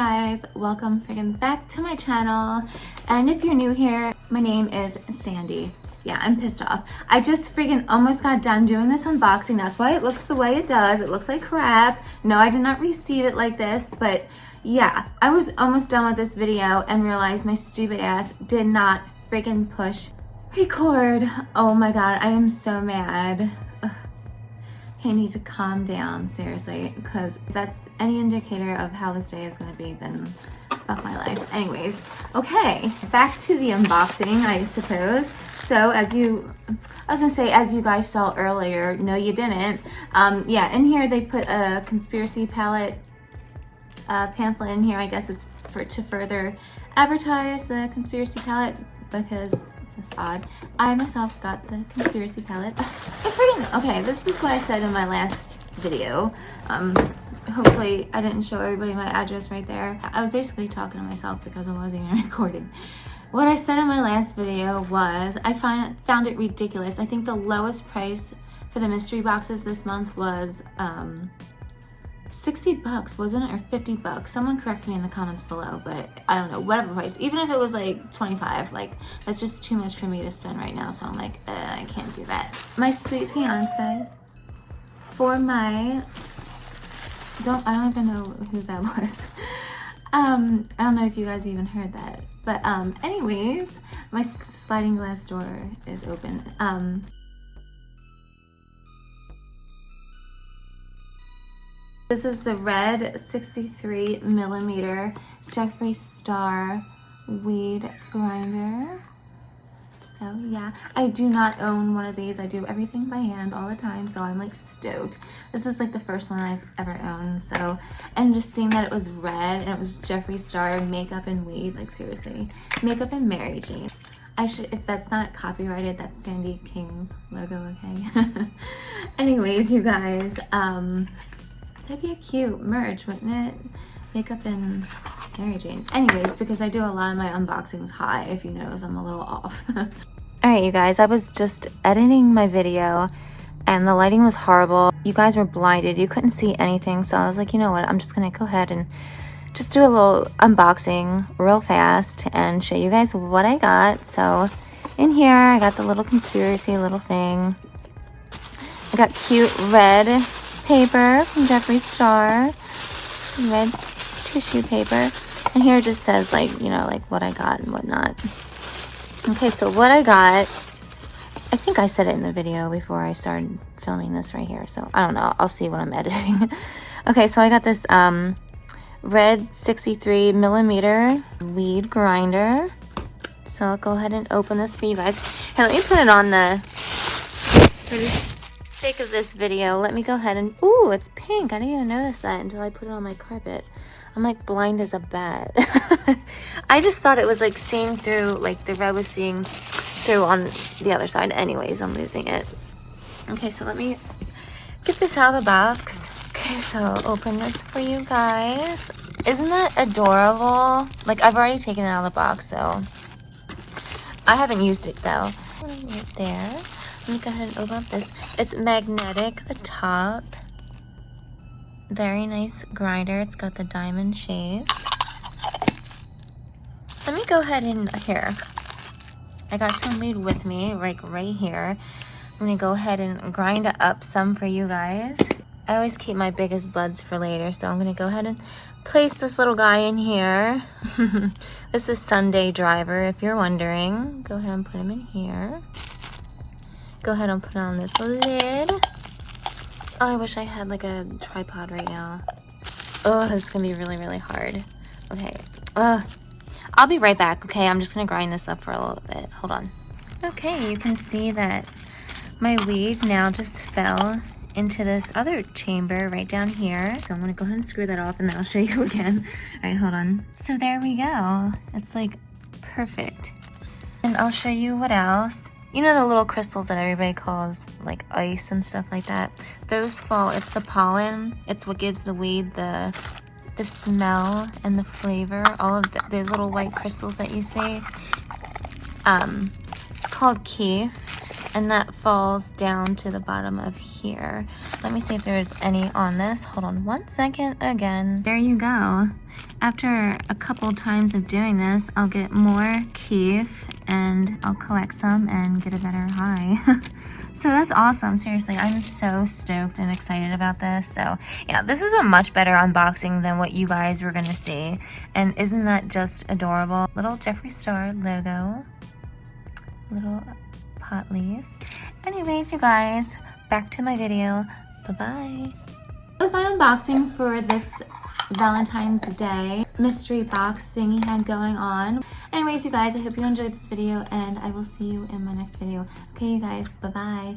guys, welcome friggin' back to my channel. And if you're new here, my name is Sandy. Yeah, I'm pissed off. I just friggin' almost got done doing this unboxing. That's why it looks the way it does. It looks like crap. No, I did not receive it like this, but yeah, I was almost done with this video and realized my stupid ass did not friggin' push record. Oh my god, I am so mad. I need to calm down, seriously, because that's any indicator of how this day is going to be, then fuck my life. Anyways, okay, back to the unboxing, I suppose. So, as you, I was going to say, as you guys saw earlier, no you didn't. Um, yeah, in here they put a conspiracy palette uh, pamphlet in here. I guess it's for to further advertise the conspiracy palette because odd. I myself got the conspiracy palette. okay, this is what I said in my last video. Um, hopefully I didn't show everybody my address right there. I was basically talking to myself because I wasn't even recording. What I said in my last video was I find, found it ridiculous. I think the lowest price for the mystery boxes this month was um, 60 bucks, wasn't it? Or 50 bucks. Someone correct me in the comments below, but I don't know, whatever price. Even if it was like 25, like that's just too much for me to spend right now. So I'm like, I can't do that. My sweet fiance for my, don't, I don't even know who that was. um, I don't know if you guys even heard that. But um, anyways, my sliding glass door is open. Um, This is the red 63 millimeter Jeffree Star weed grinder. So yeah, I do not own one of these. I do everything by hand all the time, so I'm like stoked. This is like the first one I've ever owned, so, and just seeing that it was red and it was Jeffree Star makeup and weed, like seriously, makeup and Mary Jane. I should, if that's not copyrighted, that's Sandy King's logo, okay? Anyways, you guys, um, That'd be a cute merge, wouldn't it? Makeup and Mary Jane. Anyways, because I do a lot of my unboxings high, if you notice, I'm a little off. Alright, you guys, I was just editing my video and the lighting was horrible. You guys were blinded. You couldn't see anything. So I was like, you know what? I'm just going to go ahead and just do a little unboxing real fast and show you guys what I got. So in here, I got the little conspiracy little thing. I got cute red paper from Jeffree Star. Red tissue paper. And here it just says like, you know, like what I got and whatnot. Okay, so what I got, I think I said it in the video before I started filming this right here. So I don't know. I'll see when I'm editing. okay, so I got this um, red 63 millimeter weed grinder. So I'll go ahead and open this for you guys. Hey, let me put it on the sake of this video, let me go ahead and... Ooh, it's pink. I didn't even notice that until I put it on my carpet. I'm like blind as a bat. I just thought it was like seeing through, like the red was seeing through on the other side. Anyways, I'm losing it. Okay, so let me get this out of the box. Okay, so open this for you guys. Isn't that adorable? Like, I've already taken it out of the box, so... I haven't used it, though. Right there. Let me go ahead and open up this. It's magnetic, the top. Very nice grinder. It's got the diamond shape. Let me go ahead and, here. I got some weed with me, like right here. I'm gonna go ahead and grind up some for you guys. I always keep my biggest buds for later, so I'm gonna go ahead and place this little guy in here. this is Sunday Driver, if you're wondering. Go ahead and put him in here go ahead and put on this lid. Oh, I wish I had like a tripod right now. Oh, this is gonna be really, really hard. Okay, uh, I'll be right back, okay? I'm just gonna grind this up for a little bit. Hold on. Okay, you can see that my weed now just fell into this other chamber right down here. So I'm gonna go ahead and screw that off and then I'll show you again. All right, hold on. So there we go. It's like perfect. And I'll show you what else. You know the little crystals that everybody calls like ice and stuff like that? Those fall, it's the pollen. It's what gives the weed the the smell and the flavor. All of the, the little white crystals that you see. Um, it's called keef. And that falls down to the bottom of here. Let me see if there's any on this. Hold on one second again. There you go. After a couple times of doing this, I'll get more keef and I'll collect some and get a better high. so that's awesome. Seriously, I'm so stoked and excited about this. So yeah, this is a much better unboxing than what you guys were gonna see. And isn't that just adorable? Little Jeffree Star logo, little pot leaf. Anyways, you guys, back to my video. Bye-bye. That was my unboxing for this Valentine's Day mystery box thing he had going on. Anyways, you guys, I hope you enjoyed this video and I will see you in my next video. Okay, you guys, bye-bye.